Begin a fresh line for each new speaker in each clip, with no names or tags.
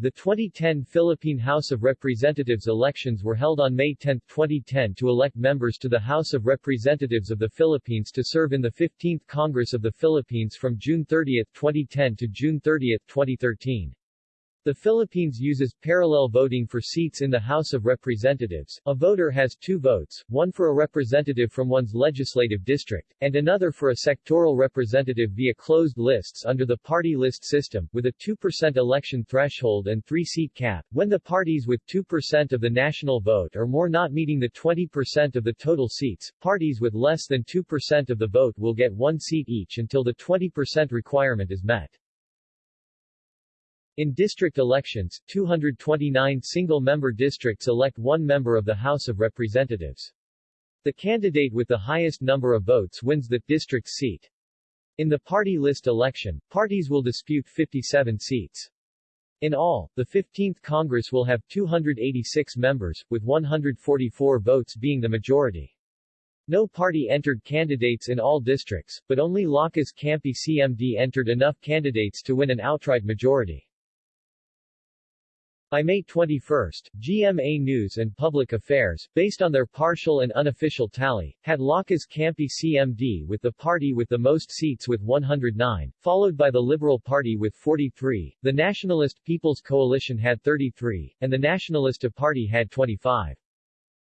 The 2010 Philippine House of Representatives elections were held on May 10, 2010 to elect members to the House of Representatives of the Philippines to serve in the 15th Congress of the Philippines from June 30, 2010 to June 30, 2013. The Philippines uses parallel voting for seats in the House of Representatives. A voter has two votes, one for a representative from one's legislative district, and another for a sectoral representative via closed lists under the party list system, with a 2% election threshold and three-seat cap. When the parties with 2% of the national vote or more not meeting the 20% of the total seats, parties with less than 2% of the vote will get one seat each until the 20% requirement is met. In district elections, 229 single-member districts elect one member of the House of Representatives. The candidate with the highest number of votes wins the district seat. In the party list election, parties will dispute 57 seats. In all, the 15th Congress will have 286 members, with 144 votes being the majority. No party entered candidates in all districts, but only Lakas Kampi CMD entered enough candidates to win an outright majority. By May 21, GMA News and Public Affairs, based on their partial and unofficial tally, had Lakas Kampi CMD with the party with the most seats with 109, followed by the Liberal Party with 43, the Nationalist People's Coalition had 33, and the Nacionalista Party had 25.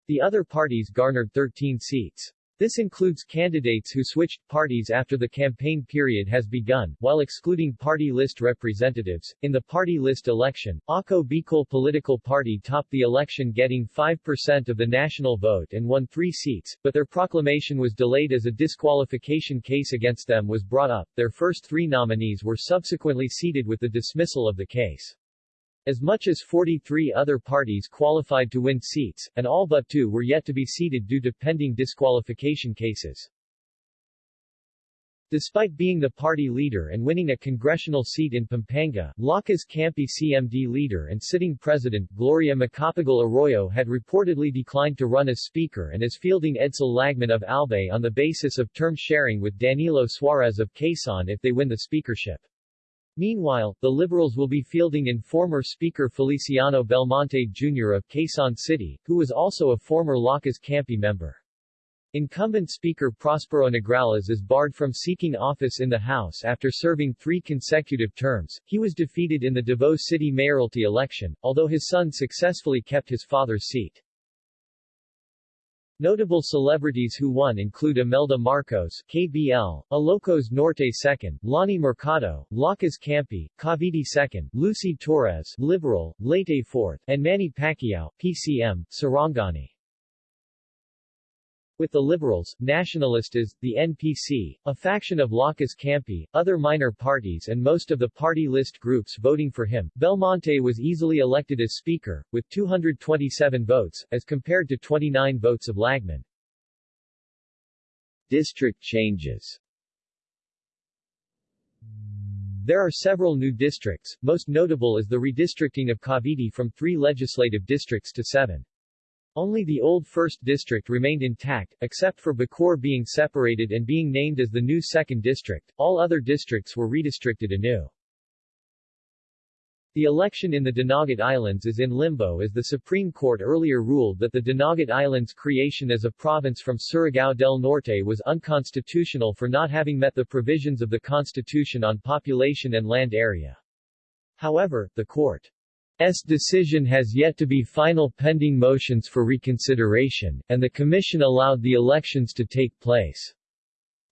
The other parties garnered 13 seats. This includes candidates who switched parties after the campaign period has begun, while excluding party list representatives. In the party list election, Ako Bicol Political Party topped the election getting 5% of the national vote and won three seats, but their proclamation was delayed as a disqualification case against them was brought up. Their first three nominees were subsequently seated with the dismissal of the case. As much as 43 other parties qualified to win seats, and all but two were yet to be seated due to pending disqualification cases. Despite being the party leader and winning a congressional seat in Pampanga, Lakas Kampi CMD leader and sitting president, Gloria Macapagal Arroyo had reportedly declined to run as speaker and is fielding Edsel Lagman of Albay on the basis of term sharing with Danilo Suarez of Quezon if they win the speakership. Meanwhile, the Liberals will be fielding in former Speaker Feliciano Belmonte Jr. of Quezon City, who was also a former Lakas Kampi member. Incumbent Speaker Prospero Nograles is barred from seeking office in the House after serving three consecutive terms. He was defeated in the Davao City mayoralty election, although his son successfully kept his father's seat. Notable celebrities who won include Imelda Marcos, KBL, Ilocos Norte 2nd, Lani Mercado, Lakas Kampi, Cavite 2nd, Lucy Torres, Liberal, Leyte 4th, and Manny Pacquiao, PCM, Sarangani. With the Liberals, Nacionalistas, the NPC, a faction of Lakas Kampi, other minor parties and most of the party list groups voting for him, Belmonte was easily elected as Speaker, with 227 votes, as compared to 29 votes of Lagman. District changes There are several new districts, most notable is the redistricting of Cavite from three legislative districts to seven. Only the old 1st District remained intact, except for Bacoor being separated and being named as the new 2nd District, all other districts were redistricted anew. The election in the Dinagat Islands is in limbo as the Supreme Court earlier ruled that the Dinagat Islands creation as a province from Surigao del Norte was unconstitutional for not having met the provisions of the Constitution on population and land area. However, the court S decision has yet to be final pending motions for reconsideration, and the Commission allowed the elections to take place.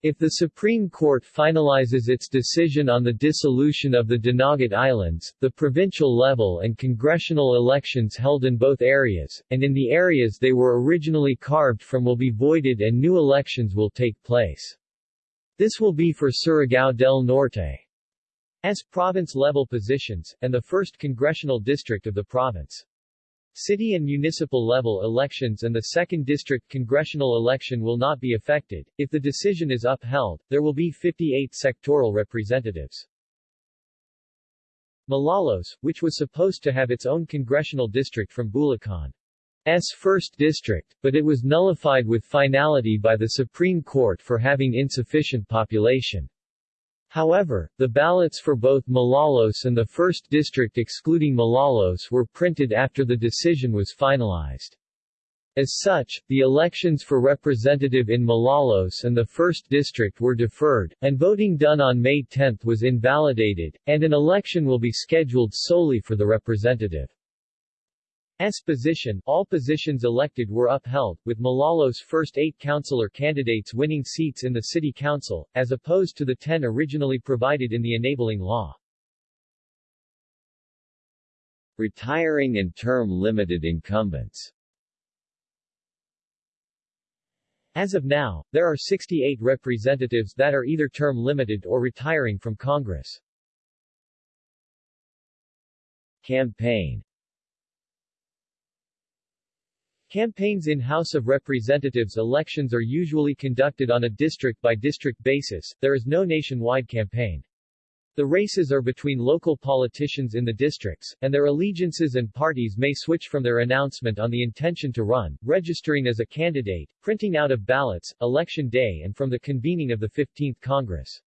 If the Supreme Court finalizes its decision on the dissolution of the Dinagat Islands, the provincial level and congressional elections held in both areas, and in the areas they were originally carved from will be voided and new elections will take place. This will be for Surigao del Norte. As province-level positions, and the 1st Congressional District of the province. City and municipal level elections and the 2nd District congressional election will not be affected. If the decision is upheld, there will be 58 sectoral representatives. Malolos, which was supposed to have its own congressional district from Bulacan's 1st District, but it was nullified with finality by the Supreme Court for having insufficient population. However, the ballots for both Malolos and the 1st District excluding Malolos were printed after the decision was finalized. As such, the elections for representative in Malolos and the 1st District were deferred, and voting done on May 10 was invalidated, and an election will be scheduled solely for the representative. S position, all positions elected were upheld, with Malolos' first eight councillor candidates winning seats in the city council, as opposed to the ten originally provided in the enabling law. Retiring and term-limited incumbents As of now, there are 68 representatives that are either term-limited or retiring from Congress. Campaign Campaigns in House of Representatives elections are usually conducted on a district-by-district basis, there is no nationwide campaign. The races are between local politicians in the districts, and their allegiances and parties may switch from their announcement on the intention to run, registering as a candidate, printing out of ballots, election day and from the convening of the 15th Congress.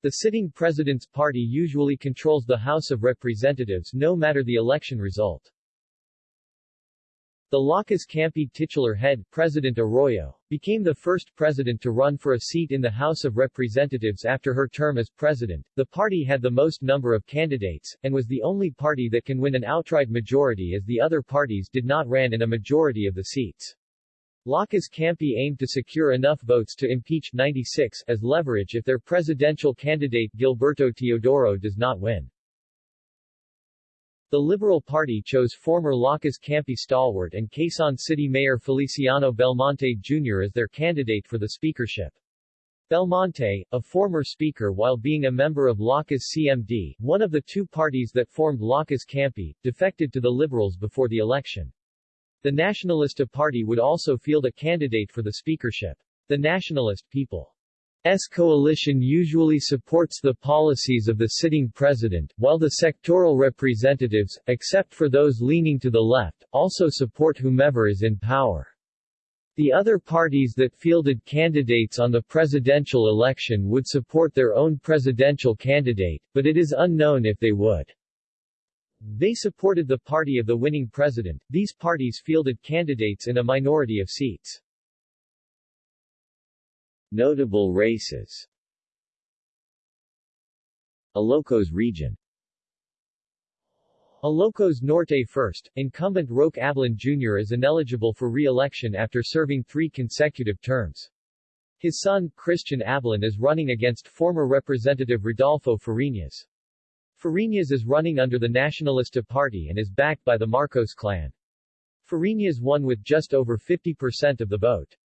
The sitting president's party usually controls the House of Representatives no matter the election result. The Lakas Kampi titular head, President Arroyo, became the first president to run for a seat in the House of Representatives after her term as president. The party had the most number of candidates, and was the only party that can win an outright majority as the other parties did not ran in a majority of the seats. Lakas Kampi aimed to secure enough votes to impeach 96 as leverage if their presidential candidate Gilberto Teodoro does not win. The Liberal Party chose former Lakas Kampi stalwart and Quezon City Mayor Feliciano Belmonte Jr. as their candidate for the speakership. Belmonte, a former speaker while being a member of Lakas CMD, one of the two parties that formed Lakas Kampi, defected to the Liberals before the election. The Nacionalista Party would also field a candidate for the speakership. The Nationalist People S coalition usually supports the policies of the sitting president, while the sectoral representatives, except for those leaning to the left, also support whomever is in power. The other parties that fielded candidates on the presidential election would support their own presidential candidate, but it is unknown if they would. They supported the party of the winning president. These parties fielded candidates in a minority of seats. Notable races Ilocos region Ilocos Norte first, incumbent Roque Ablan Jr. is ineligible for re-election after serving three consecutive terms. His son, Christian Ablan is running against former Representative Rodolfo Fariñas. Fariñas is running under the Nacionalista Party and is backed by the Marcos clan. Fariñas won with just over 50% of the vote.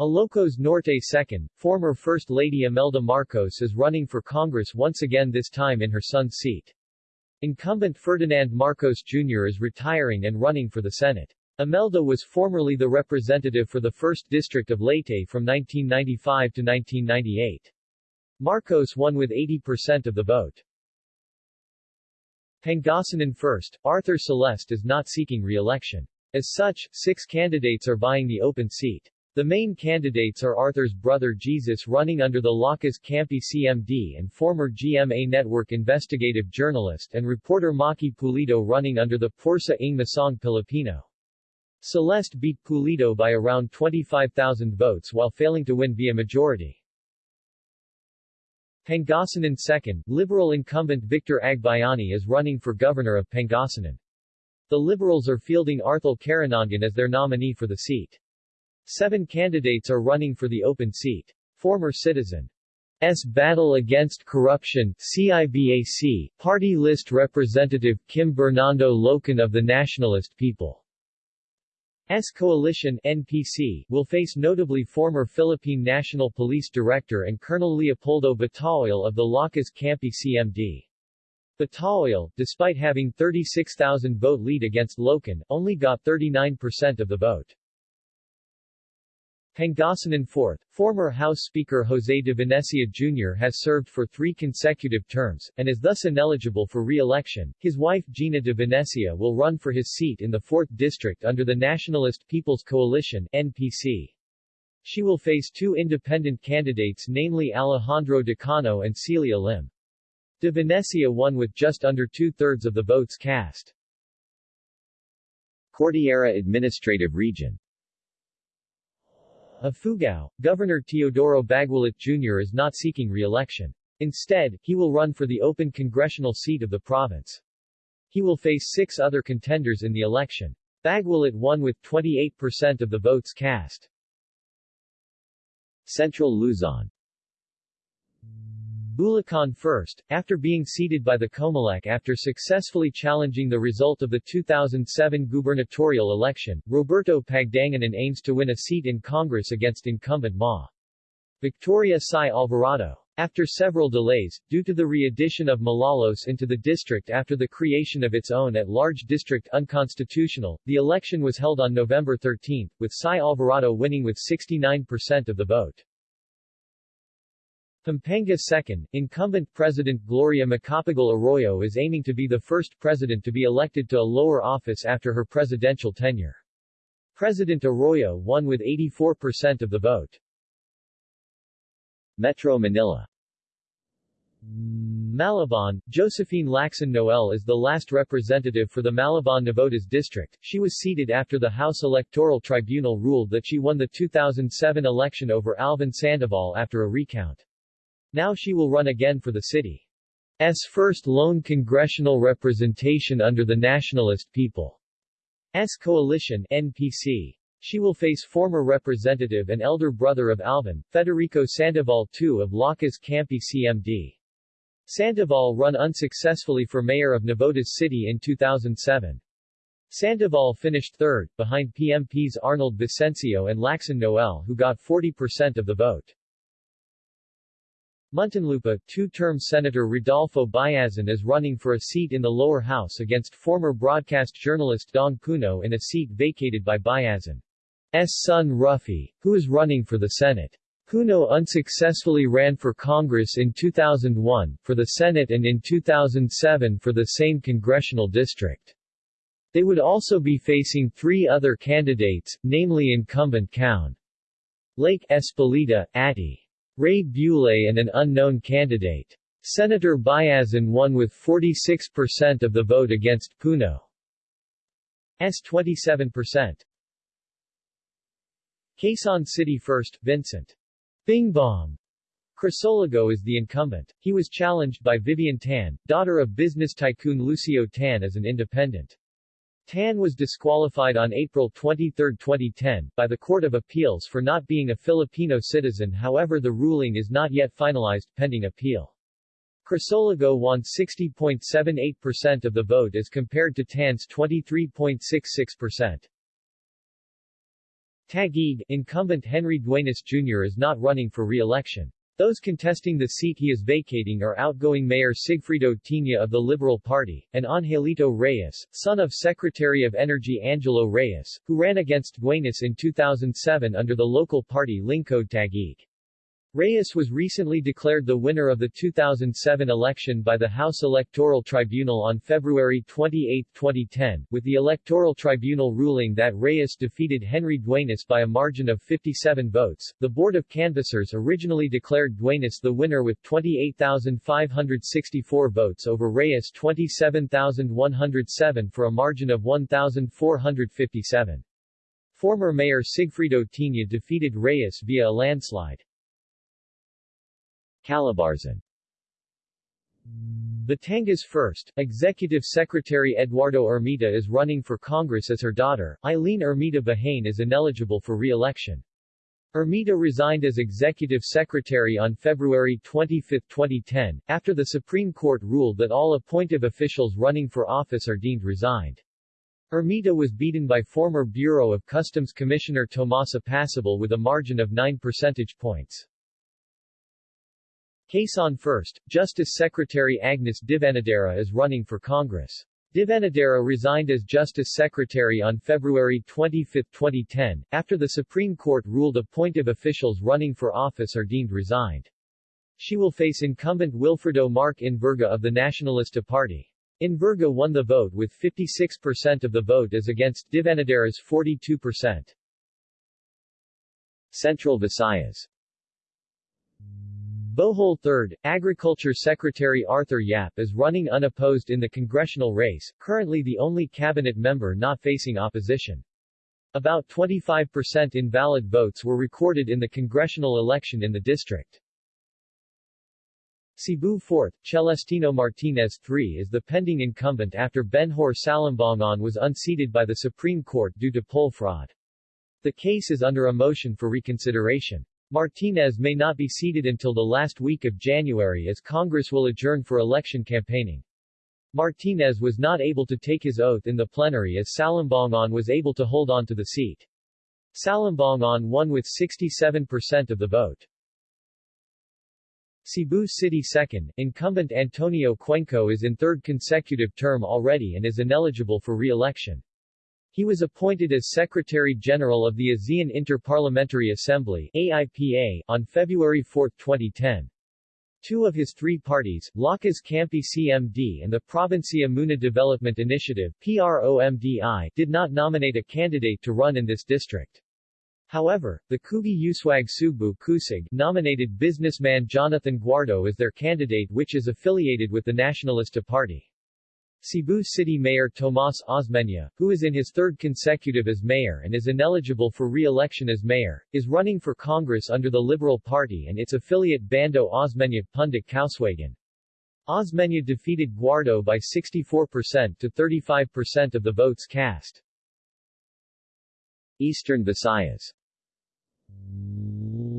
Ilocos Norte second, former First Lady Imelda Marcos is running for Congress once again this time in her son's seat. Incumbent Ferdinand Marcos Jr. is retiring and running for the Senate. Imelda was formerly the representative for the 1st District of Leyte from 1995 to 1998. Marcos won with 80% of the vote. Pangasinan first, Arthur Celeste is not seeking re-election. As such, six candidates are vying the open seat. The main candidates are Arthur's brother Jesus running under the Lakas Kampi CMD and former GMA Network investigative journalist and reporter Maki Pulido running under the Pwersa ng Masang Pilipino. Celeste beat Pulido by around 25,000 votes while failing to win via majority. Pangasinan second, Liberal incumbent Victor Agbayani is running for governor of Pangasinan. The Liberals are fielding Arthur Karanangan as their nominee for the seat. Seven candidates are running for the open seat. Former citizen S. Battle Against Corruption CIBAC, party list representative Kim Bernardo Lokin of the Nationalist People. S. Coalition NPC will face notably former Philippine National Police Director and Colonel Leopoldo Bataoil of the Lakas Kampi CMD. Bataoil, despite having 36,000 vote lead against Lokin, only got 39% of the vote. Pangasinan 4th, former House Speaker Jose de Venecia Jr. has served for three consecutive terms, and is thus ineligible for re-election. His wife Gina de Venecia will run for his seat in the 4th District under the Nationalist People's Coalition NPC. She will face two independent candidates namely Alejandro Decano and Celia Lim. De Venecia won with just under two-thirds of the votes cast.
Cordillera Administrative Region
Ifugao, Governor Teodoro Baguilat Jr. is not seeking re-election. Instead, he will run for the open congressional seat of the province. He will face six other contenders in the election. Baguilat won with 28% of the votes cast.
Central Luzon
Bulacan first, after being seated by the Comelec after successfully challenging the result of the 2007 gubernatorial election, Roberto Pagdanganan aims to win a seat in Congress against incumbent Ma. Victoria Sy Alvarado. After several delays, due to the re-addition of Malolos into the district after the creation of its own at-large district unconstitutional, the election was held on November 13, with Sy Alvarado winning with 69% of the vote. Pampanga second, incumbent President Gloria Macapagal Arroyo is aiming to be the first president to be elected to a lower office after her presidential tenure. President Arroyo won with 84% of the vote.
Metro Manila
Malabon, Josephine Lacson Noel is the last representative for the Malabon Navotas district. She was seated after the House Electoral Tribunal ruled that she won the 2007 election over Alvin Sandoval after a recount. Now she will run again for the city. city's first lone congressional representation under the Nationalist People's Coalition NPC. She will face former representative and elder brother of Alvin, Federico Sandoval II of Lakas Kampi CMD. Sandoval run unsuccessfully for mayor of Navotas City in 2007. Sandoval finished third, behind PMP's Arnold Vicencio and Lacson Noel who got 40% of the vote. Muntinlupa, two-term Senator Rodolfo Biazon is running for a seat in the lower house against former broadcast journalist Dong Puno in a seat vacated by Biazon's son Ruffy, who is running for the Senate. Puno unsuccessfully ran for Congress in 2001, for the Senate and in 2007 for the same congressional district. They would also be facing three other candidates, namely incumbent Count Lake Espelita, Atti. Ray Bule and an unknown candidate. Senator Biazon won with 46% of the vote against Puno's 27%. Quezon City First, Vincent. Bing Bong. Crisologo is the incumbent. He was challenged by Vivian Tan, daughter of business tycoon Lucio Tan as an independent. Tan was disqualified on April 23, 2010, by the Court of Appeals for not being a Filipino citizen however the ruling is not yet finalized, pending appeal. Crisologo won 60.78% of the vote as compared to Tan's 23.66%. Taguig, incumbent Henry Duenas Jr. is not running for re-election. Those contesting the seat he is vacating are outgoing Mayor Sigfrido Tiña of the Liberal Party, and Angelito Reyes, son of Secretary of Energy Angelo Reyes, who ran against Duenas in 2007 under the local party Lingkod Taguig. Reyes was recently declared the winner of the 2007 election by the House Electoral Tribunal on February 28, 2010, with the Electoral Tribunal ruling that Reyes defeated Henry Duenas by a margin of 57 votes. The Board of Canvassers originally declared Duenas the winner with 28,564 votes over Reyes 27,107 for a margin of 1,457. Former Mayor Sigfrido Tiña defeated Reyes via a landslide.
Calabarzon
Batangas first, Executive Secretary Eduardo Ermita is running for Congress as her daughter, Eileen Ermita Buhain is ineligible for re-election. Ermita resigned as Executive Secretary on February 25, 2010, after the Supreme Court ruled that all appointive officials running for office are deemed resigned. Ermita was beaten by former Bureau of Customs Commissioner Tomas Apacible with a margin of 9 percentage points. Quezon First, Justice Secretary Agnes Devanadera is running for Congress. Devanadera resigned as Justice Secretary on February 25, 2010, after the Supreme Court ruled appointive officials running for office are deemed resigned. She will face incumbent Wilfredo Mark Enverga of the Nacionalista Party. Enverga won the vote with 56% of the vote as against Devanadera's 42%.
Central Visayas
Bohol 3rd, Agriculture Secretary Arthur Yap is running unopposed in the congressional race, currently the only cabinet member not facing opposition. About 25% invalid votes were recorded in the congressional election in the district. Cebu 4th, Celestino Martinez III is the pending incumbent after Benhur Salimbangon was unseated by the Supreme Court due to poll fraud. The case is under a motion for reconsideration. Martinez may not be seated until the last week of January as Congress will adjourn for election campaigning. Martinez was not able to take his oath in the plenary as Salimbangon was able to hold on to the seat. Salimbangon won with 67% of the vote. Cebu City 2nd, incumbent Antonio Cuenco is in third consecutive term already and is ineligible for re-election. He was appointed as Secretary-General of the ASEAN Inter-Parliamentary Assembly AIPA, on February 4, 2010. Two of his three parties, Lakas Kampi CMD and the Provincia Muna Development Initiative PROMDI, did not nominate a candidate to run in this district. However, the Kugi Uswag Sugbu Kusig nominated businessman Jonathan Guardo as their candidate which is affiliated with the Nacionalista Party. Cebu City Mayor Tomas Osmeña, who is in his third consecutive as mayor and is ineligible for re-election as mayor, is running for Congress under the Liberal Party and its affiliate Bando Osmeña Pundok Kauswagan. Osmeña defeated Guardo by 64% to 35% of the votes cast.
Eastern Visayas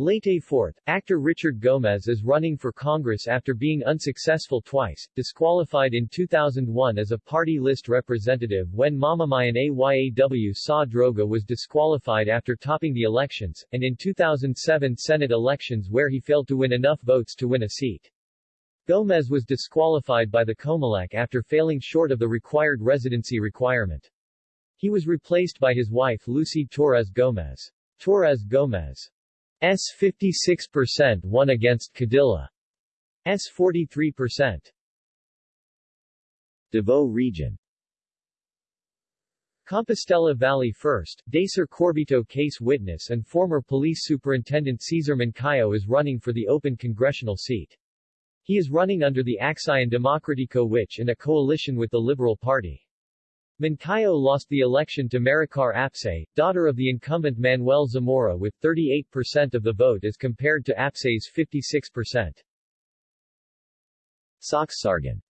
Leyte 4th, actor Richard Gomez is running for Congress after being unsuccessful twice, disqualified in 2001 as a party list representative when Mamamayan Ayaw Sa Droga was disqualified after topping the elections, and in 2007 Senate elections where he failed to win enough votes to win a seat. Gomez was disqualified by the COMELEC after failing short of the required residency requirement. He was replaced by his wife Lucy Torres Gomez. Torres Gomez S 56% won against Codilla. S 43%.
Davao Region
Compostela Valley First, Dacer Corbito case witness and former police superintendent Cesar Mancao is running for the open congressional seat. He is running under the Aksyon Demokratiko which in a coalition with the Liberal Party. Mancao lost the election to Maricar Apsay, daughter of the incumbent Manuel Zamora with 38% of the vote as compared to Apsay's 56%.
Soccsksargen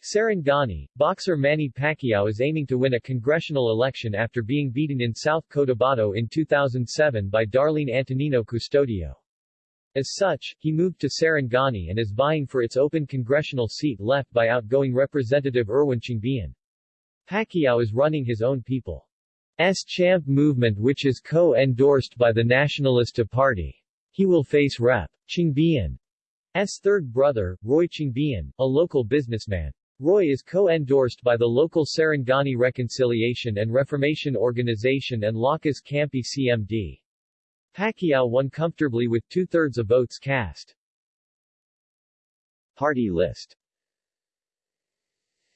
Sarangani, boxer Manny Pacquiao is aiming to win a congressional election after being beaten in South Cotabato in 2007 by Darlene Antonino Custodio. As such, he moved to Sarangani and is vying for its open congressional seat left by outgoing Representative Erwin Chiongbian. Pacquiao is running his own People's Champ movement which is co-endorsed by the Nacionalista Party. He will face Rep. Chiongbian's third brother, Roy Chiongbian, a local businessman. Roy is co-endorsed by the local Sarangani Reconciliation and Reformation Organization and Lakas Kampi CMD. Pacquiao won comfortably with two-thirds of votes cast.
Party list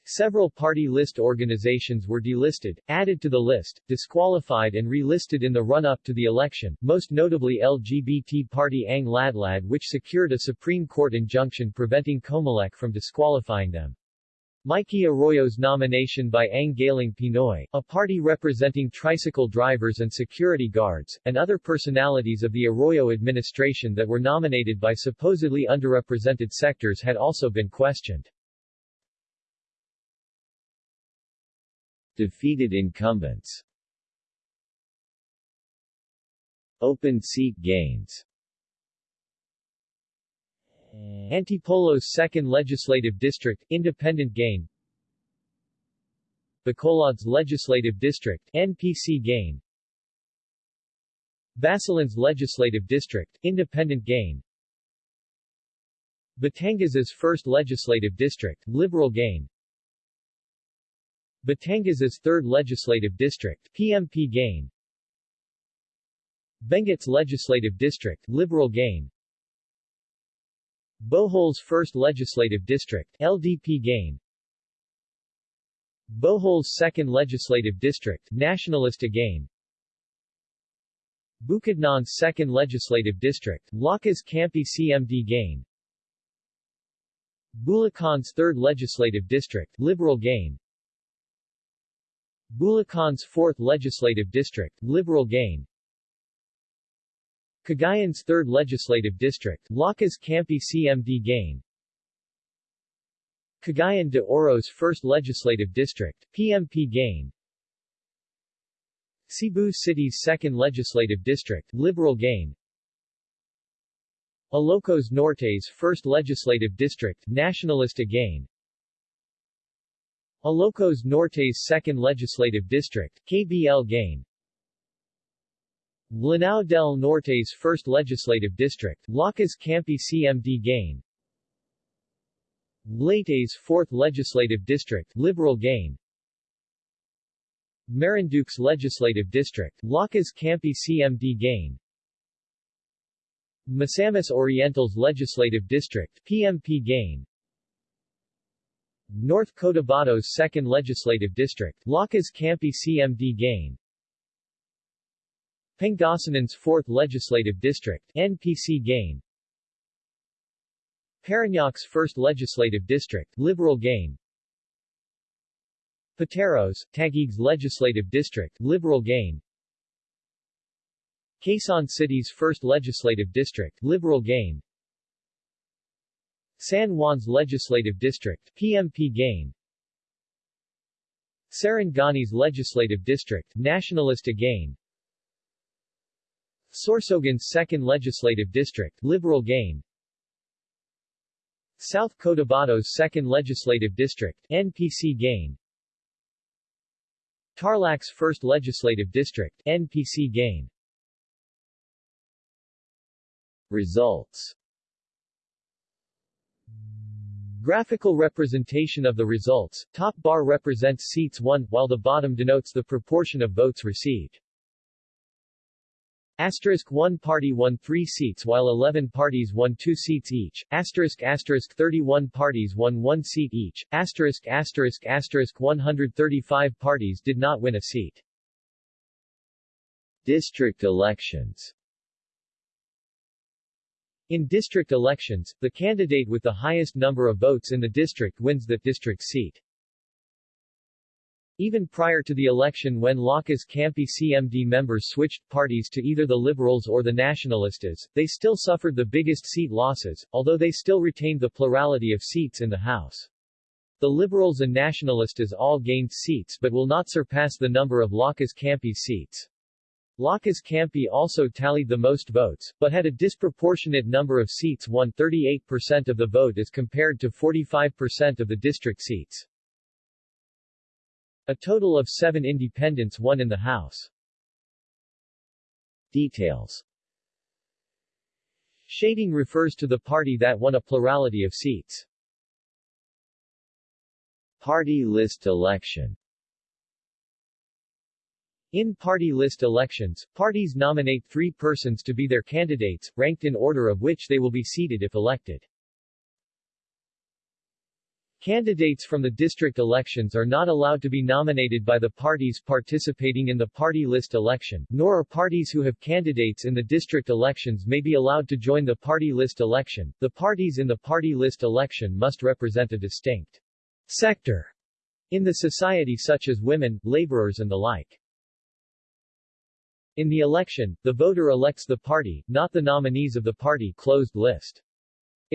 Several party list organizations were delisted, added to the list, disqualified and relisted in the run-up to the election, most notably LGBT party Ang Ladlad which secured a Supreme Court injunction preventing Comelec from disqualifying them. Mikey Arroyo's nomination by Ang Galing Pinoy, a party representing tricycle drivers and security guards, and other personalities of the Arroyo administration that were nominated by supposedly underrepresented sectors had also been questioned.
Defeated incumbents Open seat gains
Antipolo's 2nd Legislative District, Independent gain. Bacolod's Legislative District, NPC gain. Basilan's Legislative District, Independent gain. Batangas's 1st Legislative District, Liberal gain. Batangas's 3rd Legislative District, PMP gain. Benguet's Legislative District, Liberal gain Bohol's 1st Legislative District, LDP gain. Bohol's 2nd Legislative District, Nationalista gain. Bukidnon's 2nd Legislative District, Lakas Kampi CMD gain. Bulacan's 3rd Legislative District, Liberal gain. Bulacan's 4th Legislative District, Liberal gain Cagayan's 3rd Legislative District, Lakas Kampi CMD gain. Cagayan de Oro's 1st Legislative District, PMP gain. Cebu City's 2nd Legislative District, Liberal gain. Ilocos Norte's 1st Legislative District, Nationalista gain. Ilocos Norte's 2nd Legislative District, KBL gain Lanao del Norte's 1st Legislative District, Lakas Kampi CMD gain. Leyte's 4th Legislative District, Liberal gain. Marinduque's Legislative District, Lakas Kampi CMD gain. Misamis Oriental's Legislative District, PMP gain. North Cotabato's 2nd Legislative District, Lakas Kampi CMD gain Pangasinan's 4th Legislative District, NPC gain. Parañaque's 1st Legislative District, Liberal gain. Pateros, Taguig's Legislative District, Liberal gain. Quezon City's 1st Legislative District, Liberal gain. San Juan's Legislative District, PMP gain. Sarangani's Legislative District, Nationalista gain Sorsogon's 2nd Legislative District, Liberal gain. South Cotabato's 2nd Legislative District, NPC gain. Tarlac's 1st Legislative District, NPC gain.
Results.
Graphical representation of the results, top bar represents seats won, while the bottom denotes the proportion of votes received. Asterisk 1 party won 3 seats while 11 parties won 2 seats each. Asterisk asterisk 31 parties won 1 seat each. Asterisk asterisk asterisk 135 parties did not win a seat.
District elections
In district elections, the candidate with the highest number of votes in the district wins that district seat. Even prior to the election when Lakas Kampi CMD members switched parties to either the Liberals or the Nacionalistas, they still suffered the biggest seat losses, although they still retained the plurality of seats in the House. The Liberals and Nacionalistas all gained seats but will not surpass the number of Lakas Kampi seats. Lakas Kampi also tallied the most votes, but had a disproportionate number of seats won 38% of the vote as compared to 45% of the district seats. A total of seven independents won in the House.
Details
Shading refers to the party that won a plurality of seats.
Party list election
In party list elections, parties nominate three persons to be their candidates, ranked in order of which they will be seated if elected. Candidates from the district elections are not allowed to be nominated by the parties participating in the party list election, nor are parties who have candidates in the district elections may be allowed to join the party list election. The parties in the party list election must represent a distinct sector in the society such as women, laborers and the like. In the election, the voter elects the party, not the nominees of the party closed list.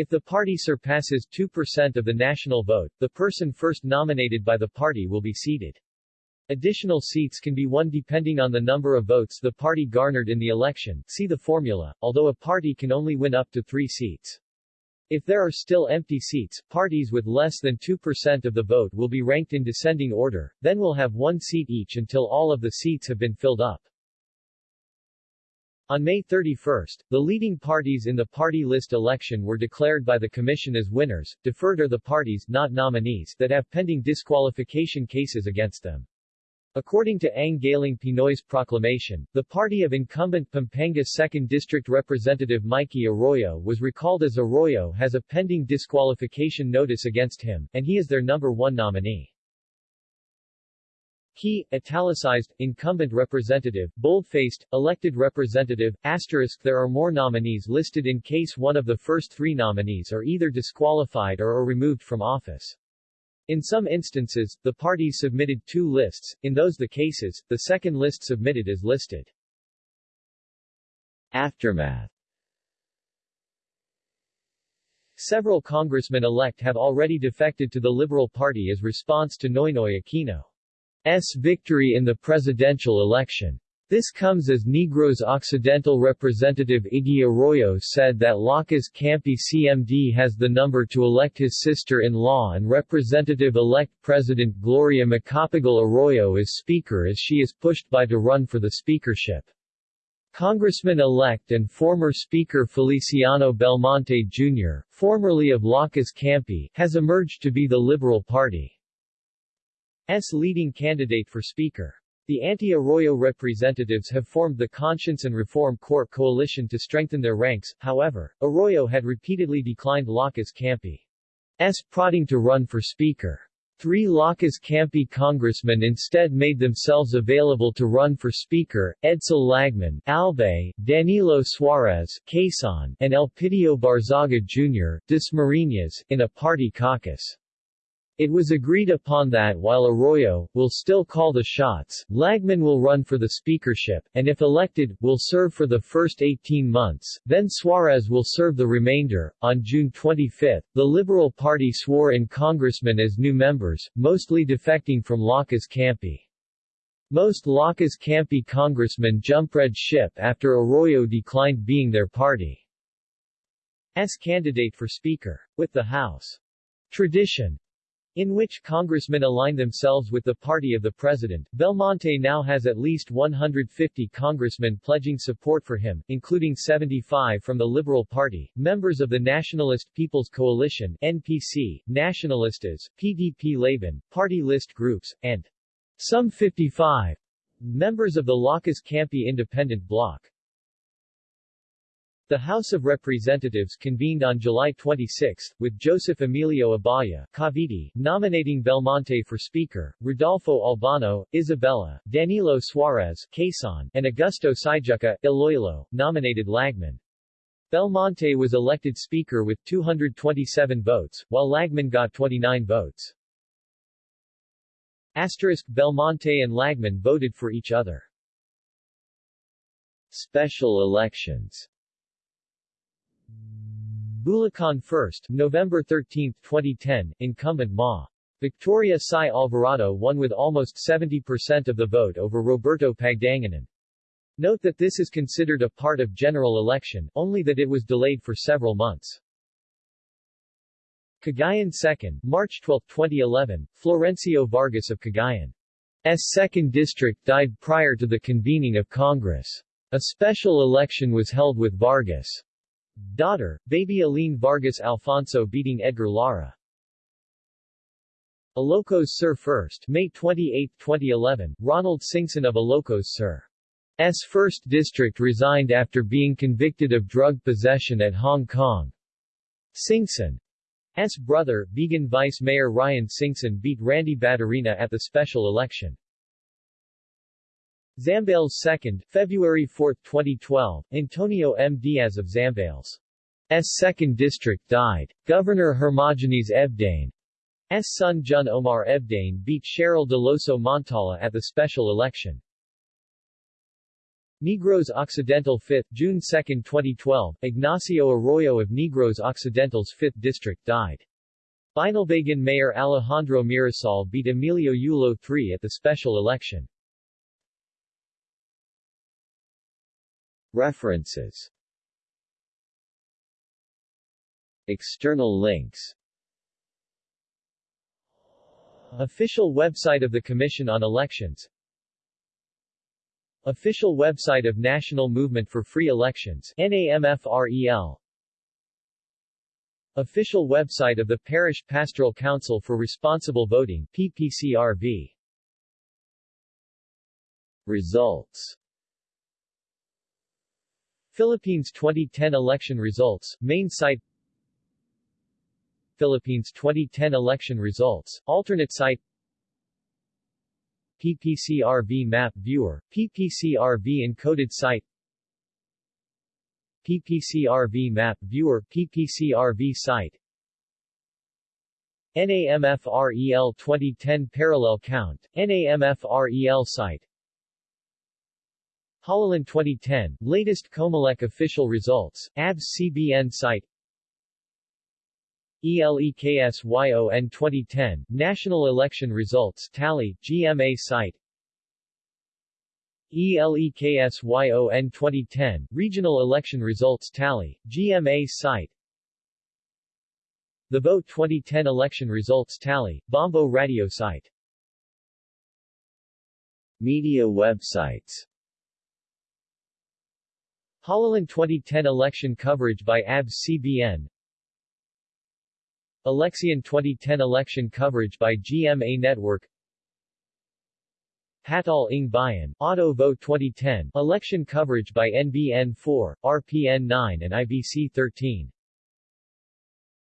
If the party surpasses 2% of the national vote, the person first nominated by the party will be seated. Additional seats can be won depending on the number of votes the party garnered in the election, see the formula, although a party can only win up to three seats. If there are still empty seats, parties with less than 2% of the vote will be ranked in descending order, then will have one seat each until all of the seats have been filled up. On May 31, the leading parties in the party list election were declared by the Commission as winners, deferred are the parties not nominees that have pending disqualification cases against them. According to Ang Galing Pinoy's proclamation, the party of incumbent Pampanga 2nd District Representative Mikey Arroyo was recalled as Arroyo has a pending disqualification notice against him, and he is their number one nominee. Key, italicized, incumbent representative, bold-faced, elected representative, asterisk There are more nominees listed in case one of the first three nominees are either disqualified or are removed from office. In some instances, the parties submitted two lists, in those the cases, the second list submitted is listed.
Aftermath
Several congressmen-elect have already defected to the Liberal Party as response to Noynoy Aquino's victory in the presidential election. This comes as Negros Occidental Representative Iggy Arroyo said that Lakas Kampi CMD has the number to elect his sister-in-law and Representative-elect President Gloria Macapagal Arroyo as Speaker as she is pushed by to run for the speakership. Congressman-elect and former Speaker Feliciano Belmonte Jr., formerly of Lakas Kampi, has emerged to be the Liberal Party's leading candidate for Speaker. The anti-Arroyo representatives have formed the Conscience and Reform Corps coalition to strengthen their ranks, however, Arroyo had repeatedly declined Lakas Kampi's prodding to run for Speaker. Three Lakas Kampi congressmen instead made themselves available to run for Speaker, Edsel Lagman, Albay, Danilo Suarez, Quezon, and Elpidio Barzaga Jr., Dasmariñas, in a party caucus. It was agreed upon that while Arroyo, will still call the shots, Lagman will run for the speakership, and if elected, will serve for the first 18 months, then Suarez will serve the remainder. On June 25, the Liberal Party swore in congressmen as new members, mostly defecting from Lakas Kampi. Most Lakas Kampi congressmen jumped red ship after Arroyo declined being their party's candidate for Speaker. With the House tradition in which congressmen align themselves with the party of the president. Belmonte now has at least 150 congressmen pledging support for him, including 75 from the Liberal Party, members of the Nationalist People's Coalition NPC, Nacionalistas, PDP Laban, party list groups, and some 55 members of the Lakas Kampi Independent Bloc. The House of Representatives convened on July 26, with Joseph Emilio Abaya Cavite, nominating Belmonte for Speaker, Rodolfo Albano, Isabela, Danilo Suarez Quezon, and Augusto Syjuco, Iloilo, nominated Lagman. Belmonte was elected Speaker with 227 votes, while Lagman got 29 votes. Asterisk Belmonte and Lagman voted for each other.
Special elections
Bulacan First, November 13, 2010, incumbent Ma. Victoria Sy Alvarado won with almost 70% of the vote over Roberto Pagdanganan. Note that this is considered a part of general election, only that it was delayed for several months. Cagayan 2nd, March 12, 2011, Florencio Vargas of Cagayan's 2nd District died prior to the convening of Congress. A special election was held with Vargas' daughter, baby Aline Vargas Alfonso beating Edgar Lara. Ilocos Sur 1st, May 28, 2011, Ronald Singson of Ilocos Sur. S 1st District resigned after being convicted of drug possession at Hong Kong. Singson S. brother, Vigan Vice Mayor Ryan Singson beat Randy Batarina at the special election. Zambales 2nd, February 4, 2012, Antonio M. Diaz of Zambales' 2nd District died. Governor Hermogenes Ebdane's son Jun Omar Ebdane beat Cheryl Deloso Montala at the special election. Negros Occidental 5th, June 2, 2012, Ignacio Arroyo of Negros Occidental's 5th District died. Binalbagan Mayor Alejandro Mirasol beat Emilio Yulo III at the special election.
References. External links.
Official website of the Commission on Elections. Official website of National Movement for Free Elections NAMFREL Official website of the Parish Pastoral Council for Responsible Voting PPCRV
Results
Philippines 2010 election results, main site Philippines 2010 election results, alternate site PPCRV Map Viewer, PPCRV Encoded Site PPCRV Map Viewer, PPCRV Site NAMFREL 2010 Parallel Count, NAMFREL Site Halalan 2010, latest Comelec official results, ABS CBN site. ELEKSYON 2010, National Election Results Tally, GMA site. ELEKSYON 2010, Regional Election Results Tally, GMA site. The Vote 2010 Election Results Tally, Bombo Radio site.
Media websites
Halalan 2010 election coverage by ABS CBN Eleksyon 2010 election coverage by GMA Network. Hatol ng Bayan, Auto Vote 2010, election coverage by NBN 4, RPN 9 and IBC 13